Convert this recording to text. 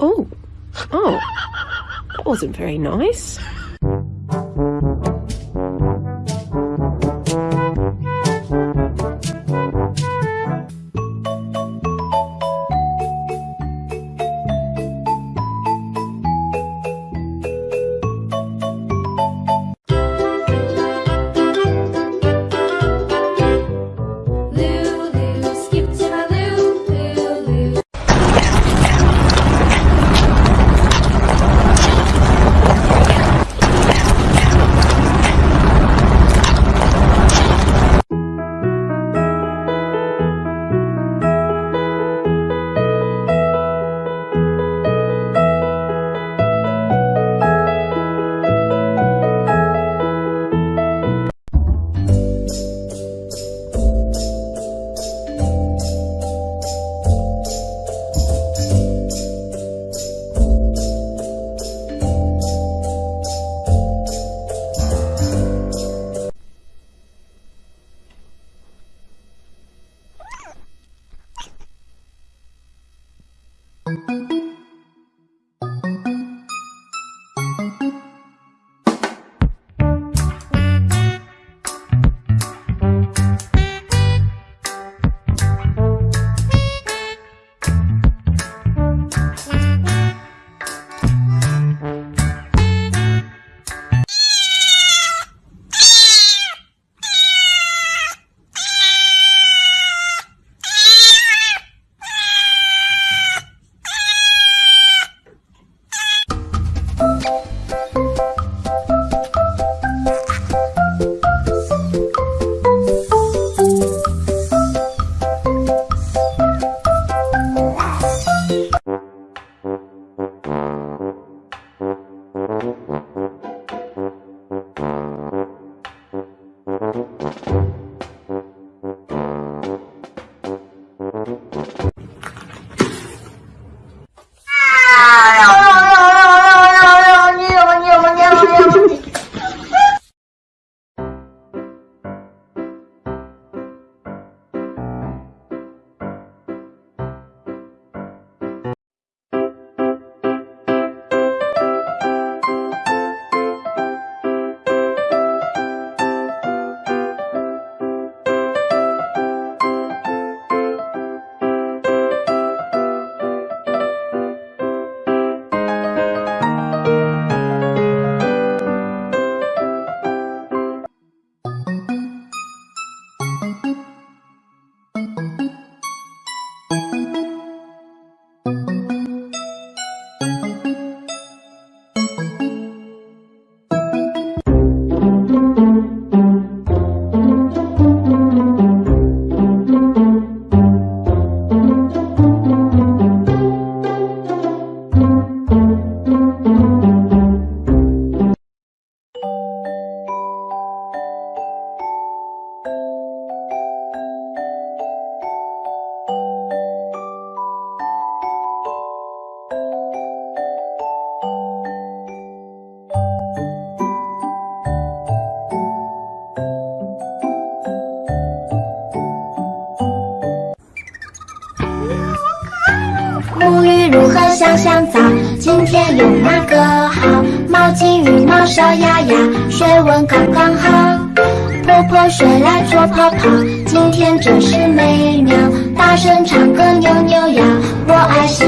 Oh. Oh. That wasn't very nice. 香香皂，今天用哪个好？毛巾、浴帽、小鸭鸭，水温刚刚好。泼泼水来搓泡泡，今天真是美妙。大声唱歌扭扭腰，我爱洗